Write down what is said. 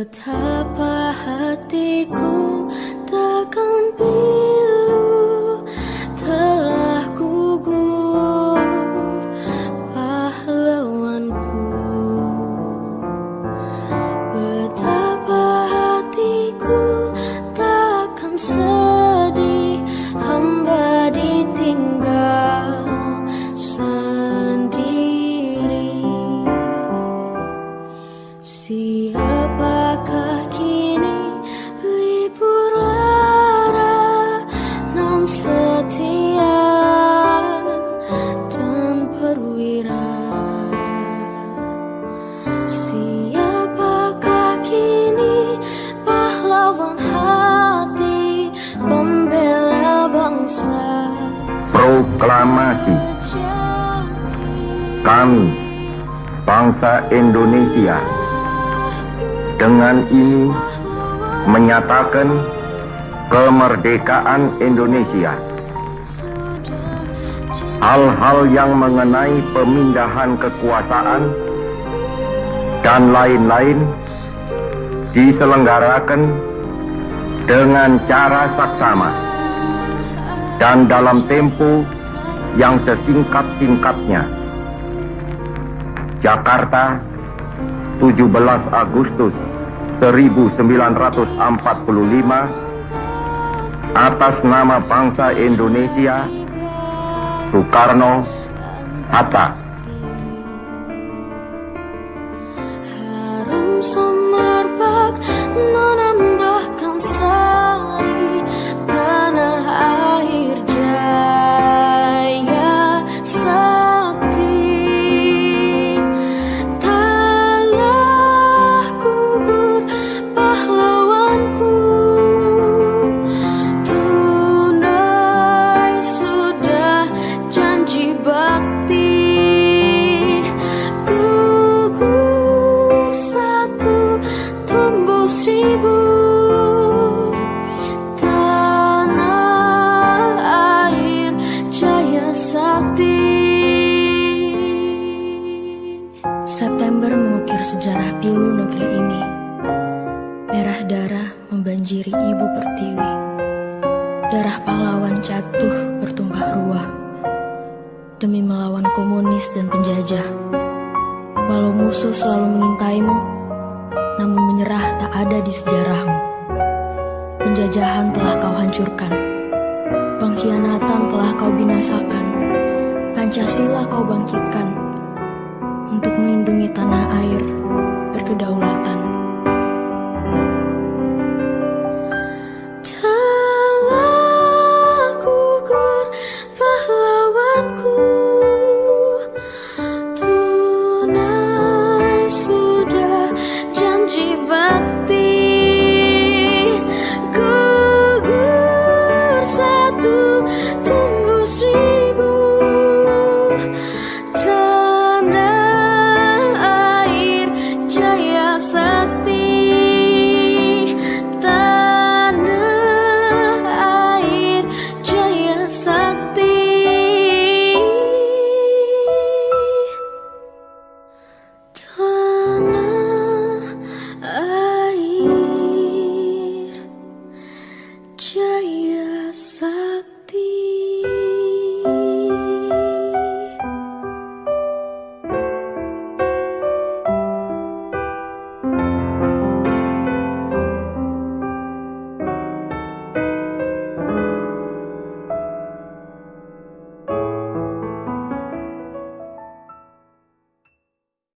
Betapa hatiku perwira Siapakah kini pahlawan hati Pembela bangsa? Proklamasi. Kami Bangsa Indonesia Dengan ini Menyatakan Kemerdekaan Indonesia hal-hal yang mengenai pemindahan kekuasaan dan lain-lain diselenggarakan dengan cara saksama dan dalam tempo yang sesingkat-singkatnya. Jakarta, 17 Agustus 1945 atas nama bangsa Indonesia Sukarno Hatta. Darah membanjiri ibu pertiwi. Darah pahlawan jatuh bertumpah ruah. Demi melawan komunis dan penjajah. Walau musuh selalu mengintaimu, namun menyerah tak ada di sejarahmu. Penjajahan telah kau hancurkan. Pengkhianatan telah kau binasakan. Pancasila kau bangkitkan untuk melindungi tanah air berkedaulatan. Tanah air jaya sakti